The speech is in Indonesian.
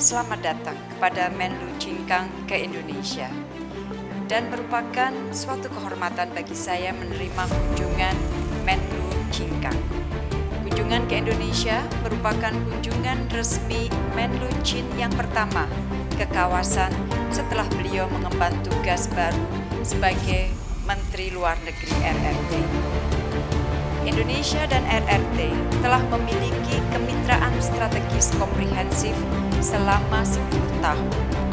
selamat datang kepada Menlu Cingkang ke Indonesia. Dan merupakan suatu kehormatan bagi saya menerima kunjungan Menlu Cingkang. Kunjungan ke Indonesia merupakan kunjungan resmi Menlu Chin yang pertama ke kawasan setelah beliau mengemban tugas baru sebagai Menteri Luar Negeri RRT. Indonesia dan RRT telah memiliki kemitraan strategis komprehensif selama 10 tahun